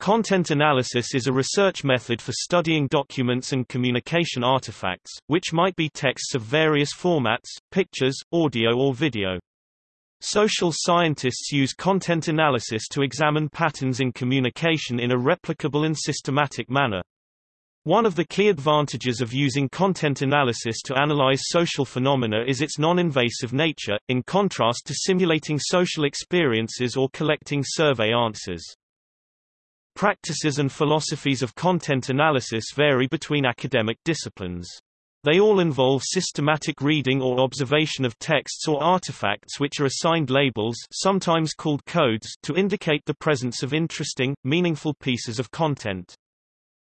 Content analysis is a research method for studying documents and communication artifacts, which might be texts of various formats, pictures, audio or video. Social scientists use content analysis to examine patterns in communication in a replicable and systematic manner. One of the key advantages of using content analysis to analyze social phenomena is its non-invasive nature, in contrast to simulating social experiences or collecting survey answers. Practices and philosophies of content analysis vary between academic disciplines. They all involve systematic reading or observation of texts or artifacts which are assigned labels sometimes called codes to indicate the presence of interesting, meaningful pieces of content.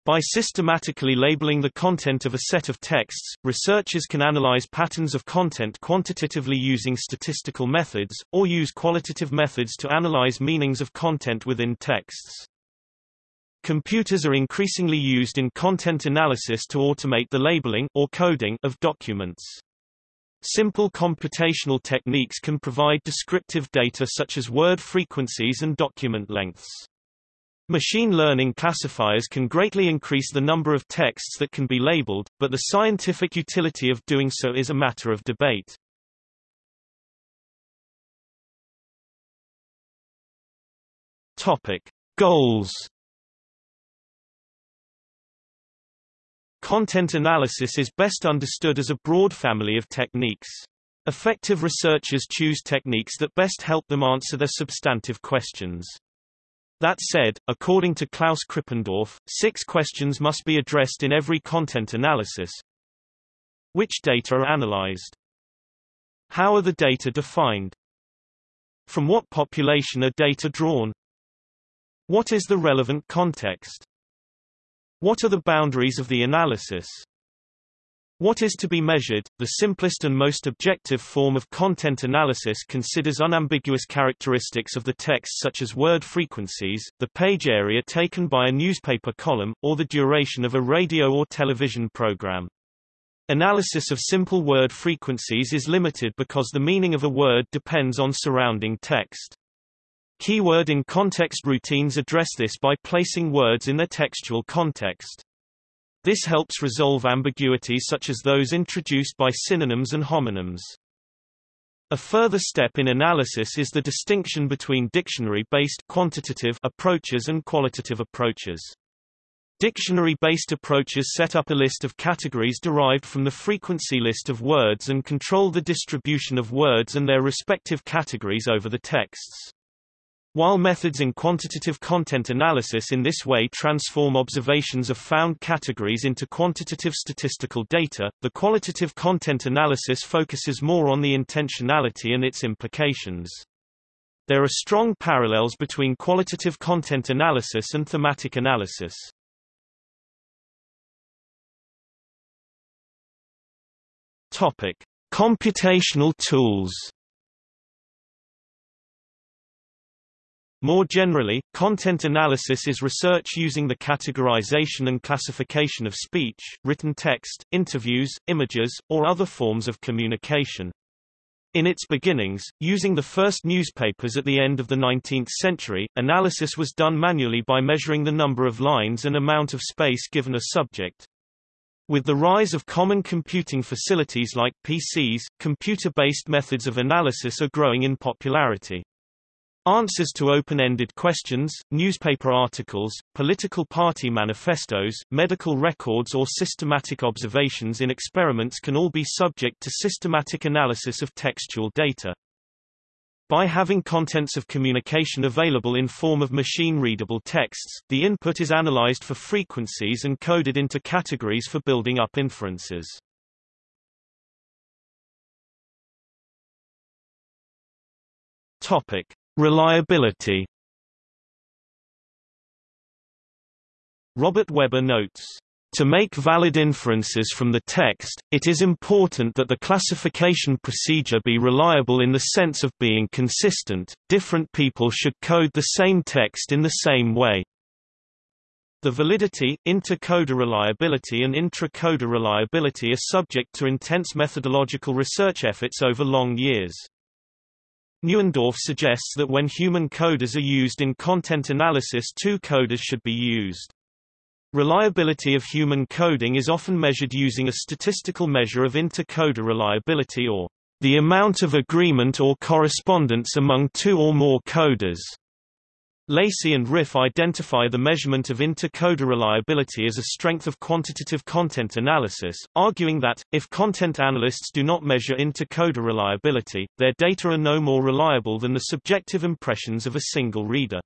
By systematically labeling the content of a set of texts, researchers can analyze patterns of content quantitatively using statistical methods, or use qualitative methods to analyze meanings of content within texts. Computers are increasingly used in content analysis to automate the labeling or coding of documents. Simple computational techniques can provide descriptive data such as word frequencies and document lengths. Machine learning classifiers can greatly increase the number of texts that can be labeled, but the scientific utility of doing so is a matter of debate. Topic: Goals Content analysis is best understood as a broad family of techniques. Effective researchers choose techniques that best help them answer their substantive questions. That said, according to Klaus Krippendorff, six questions must be addressed in every content analysis. Which data are analyzed? How are the data defined? From what population are data drawn? What is the relevant context? What are the boundaries of the analysis? What is to be measured? The simplest and most objective form of content analysis considers unambiguous characteristics of the text such as word frequencies, the page area taken by a newspaper column, or the duration of a radio or television program. Analysis of simple word frequencies is limited because the meaning of a word depends on surrounding text. Keyword in context routines address this by placing words in their textual context. This helps resolve ambiguities such as those introduced by synonyms and homonyms. A further step in analysis is the distinction between dictionary-based quantitative approaches and qualitative approaches. Dictionary-based approaches set up a list of categories derived from the frequency list of words and control the distribution of words and their respective categories over the texts. While methods in quantitative content analysis in this way transform observations of found categories into quantitative statistical data, the qualitative content analysis focuses more on the intentionality and its implications. There are strong parallels between qualitative content analysis and thematic analysis. Topic: Computational tools More generally, content analysis is research using the categorization and classification of speech, written text, interviews, images, or other forms of communication. In its beginnings, using the first newspapers at the end of the 19th century, analysis was done manually by measuring the number of lines and amount of space given a subject. With the rise of common computing facilities like PCs, computer-based methods of analysis are growing in popularity. Answers to open-ended questions, newspaper articles, political party manifestos, medical records or systematic observations in experiments can all be subject to systematic analysis of textual data. By having contents of communication available in form of machine-readable texts, the input is analyzed for frequencies and coded into categories for building up inferences. Topic. Reliability Robert Weber notes, to make valid inferences from the text, it is important that the classification procedure be reliable in the sense of being consistent. Different people should code the same text in the same way. The validity, intercoder reliability and intra-coder reliability are subject to intense methodological research efforts over long years. Neuendorf suggests that when human coders are used in content analysis two coders should be used. Reliability of human coding is often measured using a statistical measure of inter-coder reliability or the amount of agreement or correspondence among two or more coders. Lacy and Riffe identify the measurement of inter-coder reliability as a strength of quantitative content analysis, arguing that, if content analysts do not measure inter-coder reliability, their data are no more reliable than the subjective impressions of a single reader.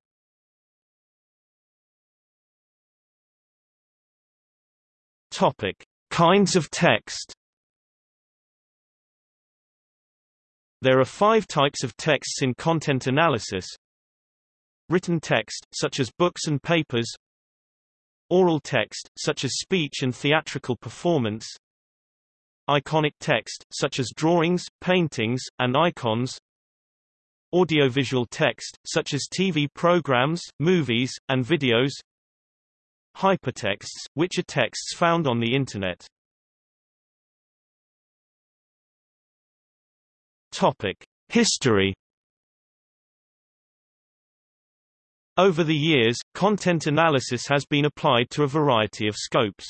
Topic. Kinds of text There are five types of texts in content analysis, Written text, such as books and papers Oral text, such as speech and theatrical performance Iconic text, such as drawings, paintings, and icons Audiovisual text, such as TV programs, movies, and videos Hypertexts, which are texts found on the Internet Topic. History Over the years, content analysis has been applied to a variety of scopes.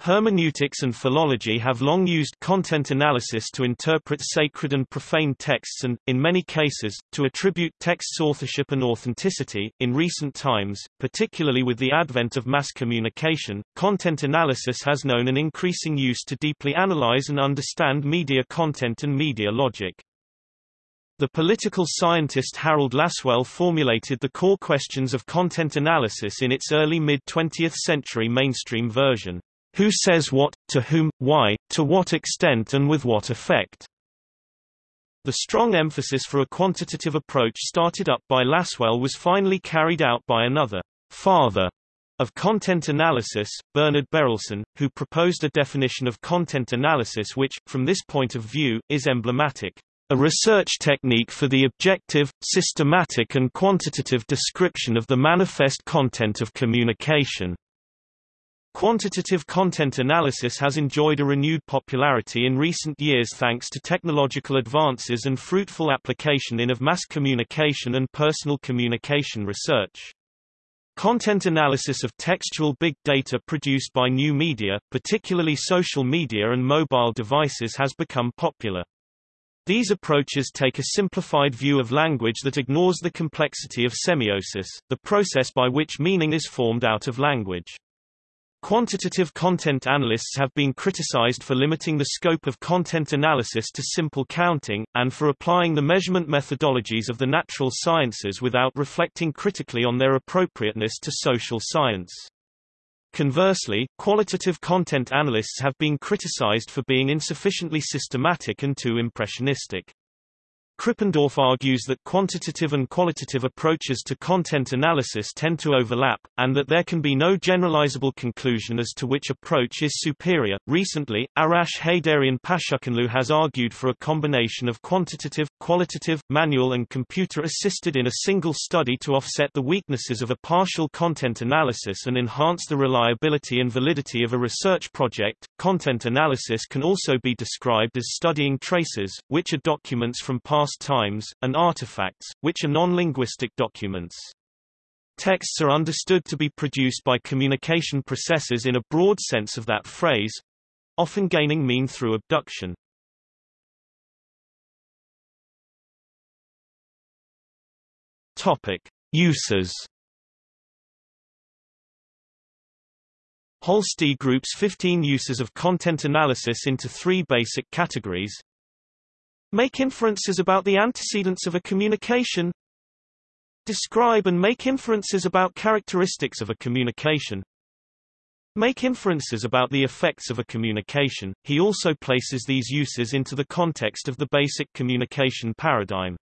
Hermeneutics and philology have long used content analysis to interpret sacred and profane texts and, in many cases, to attribute texts authorship and authenticity. In recent times, particularly with the advent of mass communication, content analysis has known an increasing use to deeply analyze and understand media content and media logic. The political scientist Harold Lasswell formulated the core questions of content analysis in its early mid-20th century mainstream version. Who says what, to whom, why, to what extent and with what effect? The strong emphasis for a quantitative approach started up by Lasswell was finally carried out by another father of content analysis, Bernard Berelson, who proposed a definition of content analysis which, from this point of view, is emblematic a research technique for the objective, systematic and quantitative description of the manifest content of communication. Quantitative content analysis has enjoyed a renewed popularity in recent years thanks to technological advances and fruitful application in of mass communication and personal communication research. Content analysis of textual big data produced by new media, particularly social media and mobile devices has become popular. These approaches take a simplified view of language that ignores the complexity of semiosis, the process by which meaning is formed out of language. Quantitative content analysts have been criticized for limiting the scope of content analysis to simple counting, and for applying the measurement methodologies of the natural sciences without reflecting critically on their appropriateness to social science. Conversely, qualitative content analysts have been criticized for being insufficiently systematic and too impressionistic. Krippendorff argues that quantitative and qualitative approaches to content analysis tend to overlap, and that there can be no generalizable conclusion as to which approach is superior. Recently, Arash Heydarian Pashakhanlou has argued for a combination of quantitative, qualitative, manual, and computer assisted in a single study to offset the weaknesses of a partial content analysis and enhance the reliability and validity of a research project. Content analysis can also be described as studying traces, which are documents from past past times, and artifacts, which are non-linguistic documents. Texts are understood to be produced by communication processes in a broad sense of that phrase, often gaining mean through abduction. Topic: Uses. Holsti groups 15 uses of content analysis into three basic categories Make inferences about the antecedents of a communication. Describe and make inferences about characteristics of a communication. Make inferences about the effects of a communication. He also places these uses into the context of the basic communication paradigm.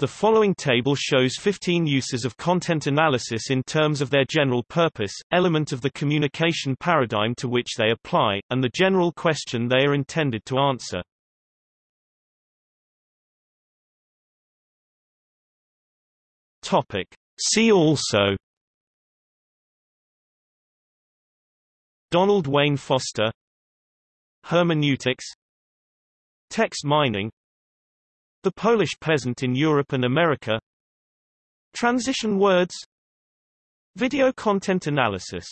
The following table shows 15 uses of content analysis in terms of their general purpose, element of the communication paradigm to which they apply, and the general question they are intended to answer. Topic. See also Donald Wayne Foster Hermeneutics Text mining The Polish peasant in Europe and America Transition words Video content analysis